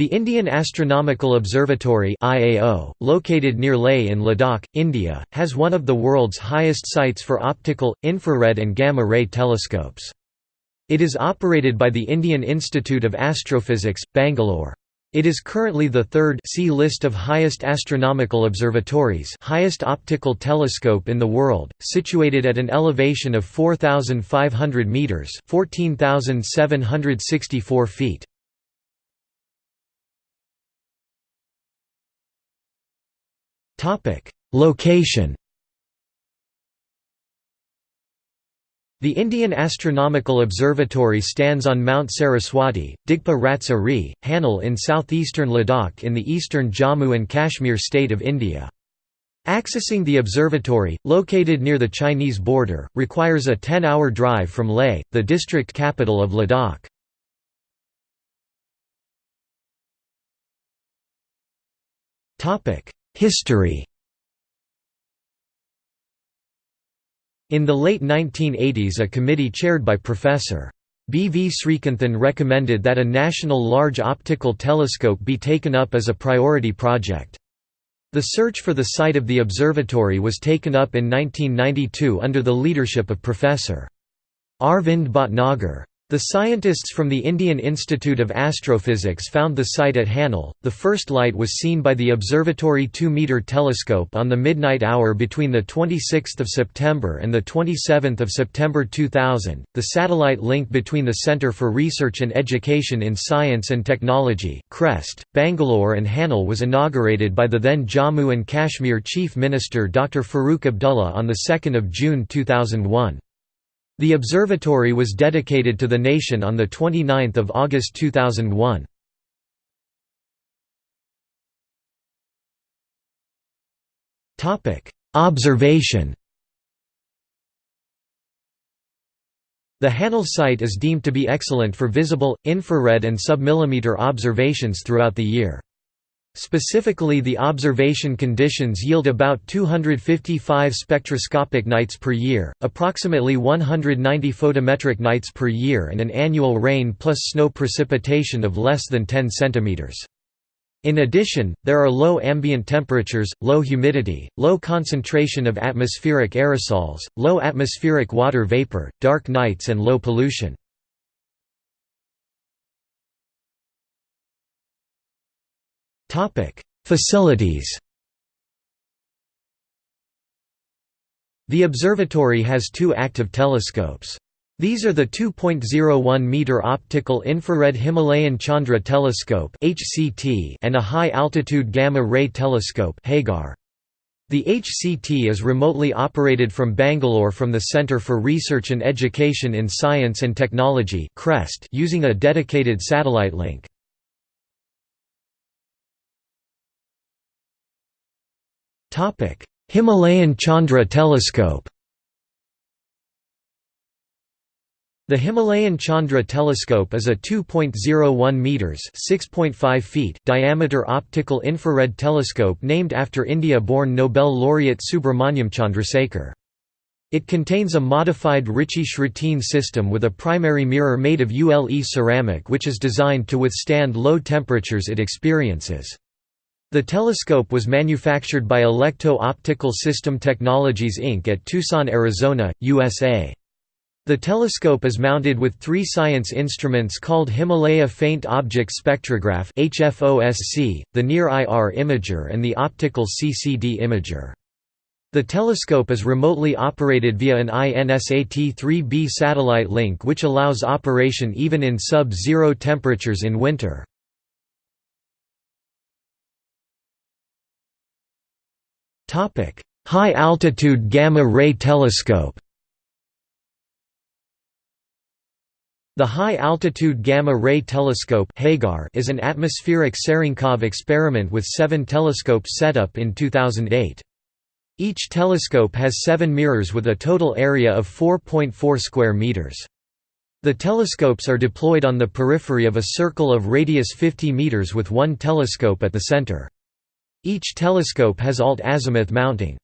The Indian Astronomical Observatory IAO, located near Leh in Ladakh, India, has one of the world's highest sites for optical, infrared and gamma-ray telescopes. It is operated by the Indian Institute of Astrophysics, Bangalore. It is currently the third see list of highest astronomical observatories highest optical telescope in the world, situated at an elevation of 4,500 metres 14,764 feet. Topic: Location. The Indian Astronomical Observatory stands on Mount Saraswati, Digpa Ratsa Ri, Hanle in southeastern Ladakh in the eastern Jammu and Kashmir state of India. Accessing the observatory, located near the Chinese border, requires a 10-hour drive from Leh, the district capital of Ladakh. History In the late 1980s a committee chaired by Professor. B. V. Sreekantan recommended that a national large optical telescope be taken up as a priority project. The search for the site of the observatory was taken up in 1992 under the leadership of Professor. Arvind Bhatnagar. The scientists from the Indian Institute of Astrophysics found the site at Hanle. The first light was seen by the observatory 2-meter telescope on the midnight hour between the 26th of September and the 27th of September 2000. The satellite link between the Centre for Research and Education in Science and Technology, CREST, Bangalore and Hanle was inaugurated by the then Jammu and Kashmir Chief Minister Dr. Farooq Abdullah on the 2nd of June 2001. The observatory was dedicated to the nation on 29 August 2001. Observation The Hanle site is deemed to be excellent for visible, infrared and submillimeter observations throughout the year. Specifically the observation conditions yield about 255 spectroscopic nights per year, approximately 190 photometric nights per year and an annual rain plus snow precipitation of less than 10 cm. In addition, there are low ambient temperatures, low humidity, low concentration of atmospheric aerosols, low atmospheric water vapor, dark nights and low pollution. Topic: Facilities. The observatory has two active telescopes. These are the 2.01-meter optical infrared Himalayan Chandra telescope (HCT) and a high-altitude gamma-ray telescope (HAGAR). The HCT is remotely operated from Bangalore from the Centre for Research and Education in Science and Technology (CREST) using a dedicated satellite link. Topic: Himalayan Chandra telescope. The Himalayan Chandra telescope is a 2.01 meters (6.5 feet) diameter optical infrared telescope named after India-born Nobel laureate Subrahmanyan Chandrasekhar. It contains a modified Ritchey-Chretien system with a primary mirror made of ULE ceramic which is designed to withstand low temperatures it experiences. The telescope was manufactured by Electro Optical System Technologies Inc. at Tucson, Arizona, USA. The telescope is mounted with three science instruments called Himalaya Faint Object Spectrograph the Near IR Imager and the Optical CCD Imager. The telescope is remotely operated via an INSAT-3B satellite link which allows operation even in sub-zero temperatures in winter. High-altitude gamma-ray telescope The High-Altitude Gamma-Ray Telescope is an atmospheric Cherenkov experiment with seven telescopes set up in 2008. Each telescope has seven mirrors with a total area of 4.4 square meters. The telescopes are deployed on the periphery of a circle of radius 50 meters with one telescope at the center. Each telescope has alt-azimuth mounting.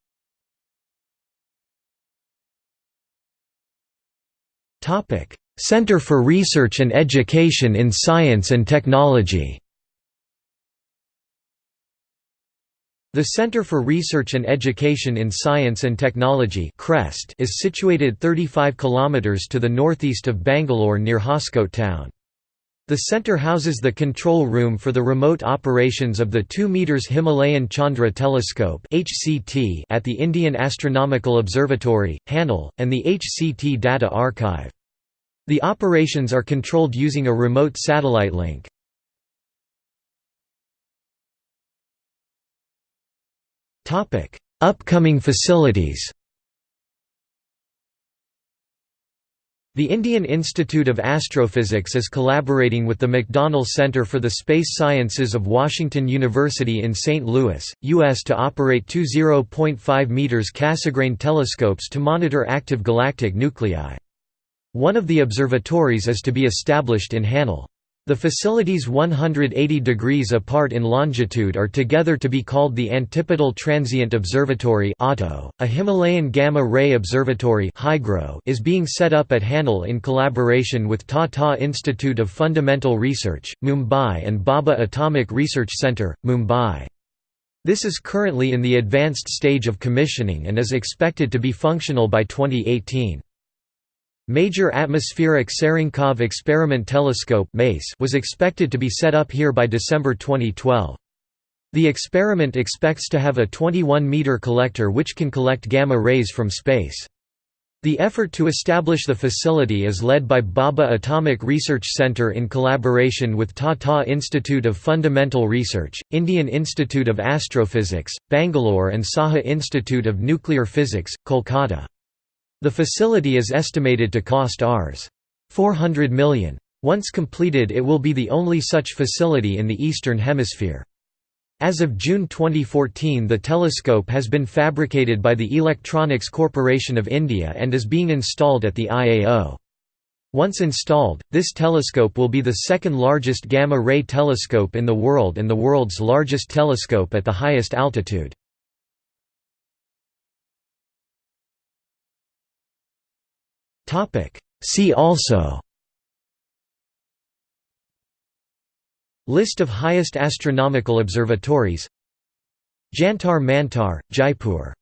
Center for Research and Education in Science and Technology The Center for Research and Education in Science and Technology is situated 35 km to the northeast of Bangalore near Hoskote town. The centre houses the control room for the remote operations of the 2 meters Himalayan Chandra Telescope (HCT) at the Indian Astronomical Observatory, Hanle, and the HCT Data Archive. The operations are controlled using a remote satellite link. Topic: Upcoming facilities. The Indian Institute of Astrophysics is collaborating with the McDonnell Center for the Space Sciences of Washington University in St. Louis, U.S. to operate two 0.5 m Cassegrain telescopes to monitor active galactic nuclei. One of the observatories is to be established in Hanle. The facilities 180 degrees apart in longitude are together to be called the Antipodal Transient Observatory a Himalayan Gamma-Ray Observatory is being set up at Hanle in collaboration with Tata Institute of Fundamental Research, Mumbai and Bhabha Atomic Research Centre, Mumbai. This is currently in the advanced stage of commissioning and is expected to be functional by 2018. Major Atmospheric Cherenkov Experiment Telescope was expected to be set up here by December 2012. The experiment expects to have a 21-meter collector which can collect gamma rays from space. The effort to establish the facility is led by Bhabha Atomic Research Centre in collaboration with Tata Institute of Fundamental Research, Indian Institute of Astrophysics, Bangalore and Saha Institute of Nuclear Physics, Kolkata. The facility is estimated to cost Rs. 400 million. Once completed it will be the only such facility in the Eastern Hemisphere. As of June 2014 the telescope has been fabricated by the Electronics Corporation of India and is being installed at the IAO. Once installed, this telescope will be the second largest gamma-ray telescope in the world and the world's largest telescope at the highest altitude. Topic. See also. List of highest astronomical observatories. Jantar Mantar, Jaipur